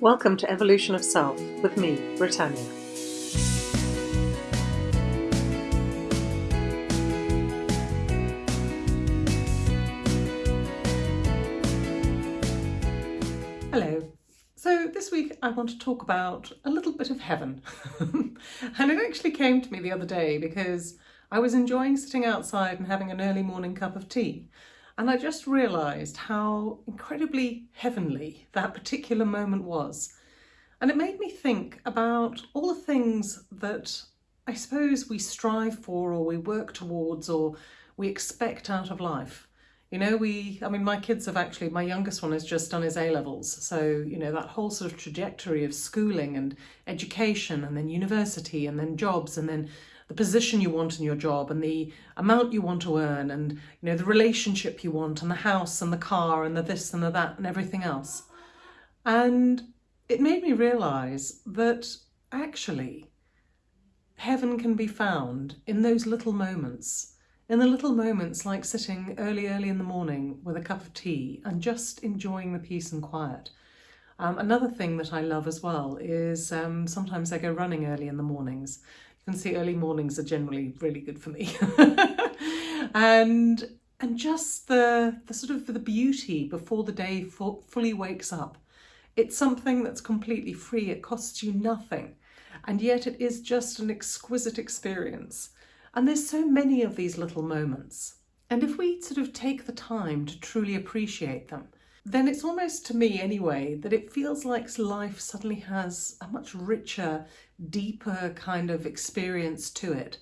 Welcome to Evolution of Self with me, Britannia. Hello. So this week I want to talk about a little bit of heaven. and it actually came to me the other day because I was enjoying sitting outside and having an early morning cup of tea. And I just realised how incredibly heavenly that particular moment was. And it made me think about all the things that I suppose we strive for or we work towards or we expect out of life. You know, we, I mean, my kids have actually, my youngest one has just done his A-levels. So, you know, that whole sort of trajectory of schooling and education and then university and then jobs and then the position you want in your job and the amount you want to earn and you know the relationship you want and the house and the car and the this and the that and everything else. And it made me realize that actually heaven can be found in those little moments, in the little moments like sitting early, early in the morning with a cup of tea and just enjoying the peace and quiet. Um, another thing that I love as well is um, sometimes I go running early in the mornings can see early mornings are generally really good for me. and and just the, the sort of the beauty before the day fully wakes up. It's something that's completely free. It costs you nothing. And yet it is just an exquisite experience. And there's so many of these little moments. And if we sort of take the time to truly appreciate them, then it's almost to me anyway that it feels like life suddenly has a much richer, deeper kind of experience to it.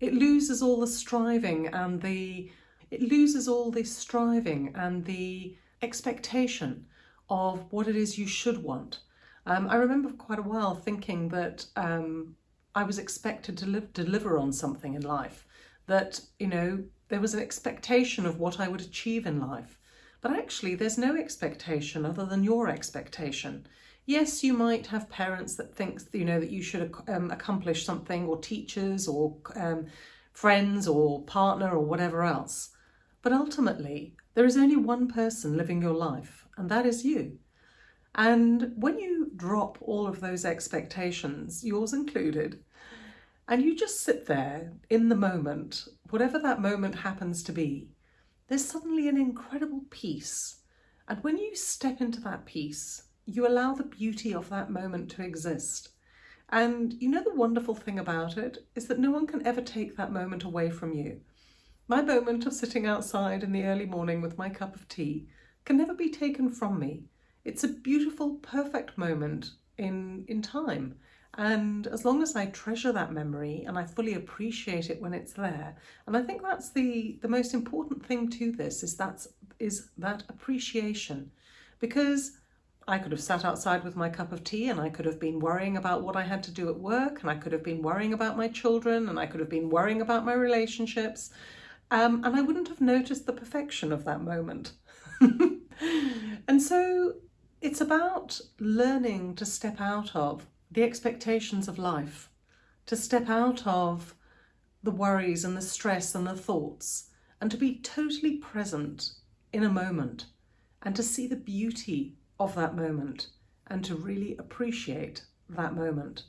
It loses all the striving and the it loses all the striving and the expectation of what it is you should want. Um, I remember for quite a while thinking that um, I was expected to live, deliver on something in life, that, you know, there was an expectation of what I would achieve in life. But actually, there's no expectation other than your expectation. Yes, you might have parents that think, you know, that you should um, accomplish something or teachers or um, friends or partner or whatever else. But ultimately, there is only one person living your life and that is you. And when you drop all of those expectations, yours included, and you just sit there in the moment, whatever that moment happens to be, there's suddenly an incredible peace. And when you step into that peace, you allow the beauty of that moment to exist. And you know the wonderful thing about it is that no one can ever take that moment away from you. My moment of sitting outside in the early morning with my cup of tea can never be taken from me. It's a beautiful, perfect moment in, in time. And as long as I treasure that memory and I fully appreciate it when it's there, and I think that's the, the most important thing to this is that's is that appreciation. Because I could have sat outside with my cup of tea and I could have been worrying about what I had to do at work and I could have been worrying about my children and I could have been worrying about my relationships um, and I wouldn't have noticed the perfection of that moment. and so it's about learning to step out of the expectations of life, to step out of the worries and the stress and the thoughts and to be totally present in a moment and to see the beauty of that moment and to really appreciate that moment.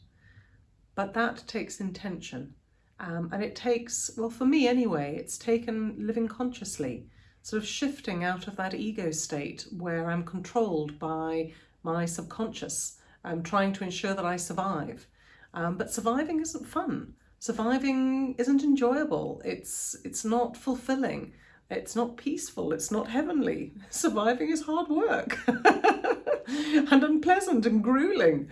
But that takes intention um, and it takes, well for me anyway, it's taken living consciously, sort of shifting out of that ego state where I'm controlled by my subconscious um, trying to ensure that I survive. Um, but surviving isn't fun. Surviving isn't enjoyable. It's, it's not fulfilling. It's not peaceful. It's not heavenly. Surviving is hard work and unpleasant and grueling.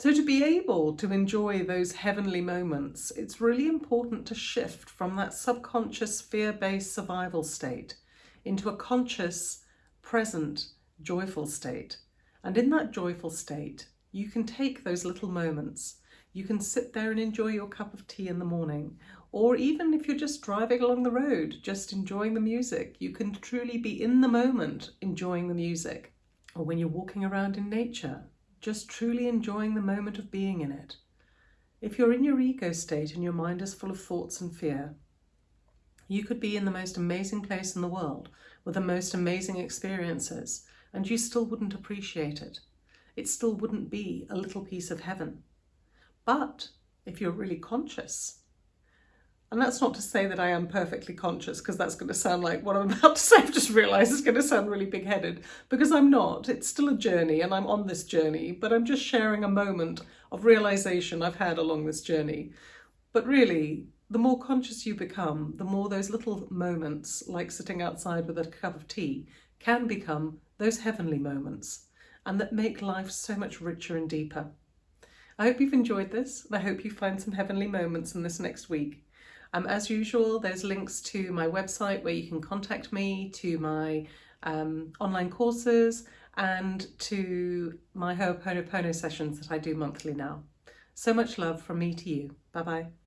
So to be able to enjoy those heavenly moments, it's really important to shift from that subconscious fear-based survival state into a conscious, present, joyful state. And in that joyful state, you can take those little moments. You can sit there and enjoy your cup of tea in the morning. Or even if you're just driving along the road, just enjoying the music, you can truly be in the moment enjoying the music. Or when you're walking around in nature, just truly enjoying the moment of being in it. If you're in your ego state and your mind is full of thoughts and fear, you could be in the most amazing place in the world with the most amazing experiences and you still wouldn't appreciate it. it still wouldn't be a little piece of heaven. But if you're really conscious, and that's not to say that I am perfectly conscious, because that's going to sound like what I'm about to say. I've just realised it's going to sound really big headed, because I'm not. It's still a journey, and I'm on this journey, but I'm just sharing a moment of realisation I've had along this journey. But really, the more conscious you become, the more those little moments, like sitting outside with a cup of tea, can become those heavenly moments, and that make life so much richer and deeper. I hope you've enjoyed this, and I hope you find some heavenly moments in this next week. Um, as usual, there's links to my website where you can contact me, to my um, online courses, and to my Ho'oponopono sessions that I do monthly now. So much love from me to you. Bye bye.